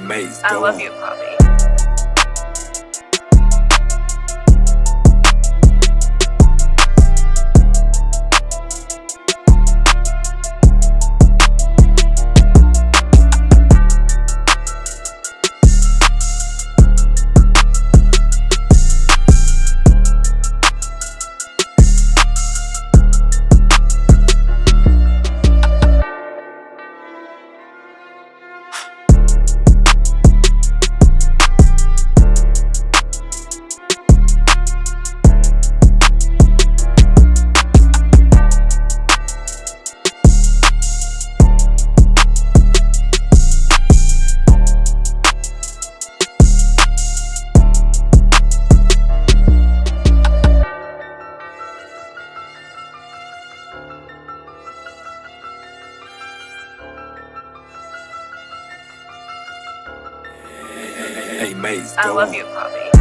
Maze, I love on. you, Poppy. Hey Maze, I love on. you, Poppy.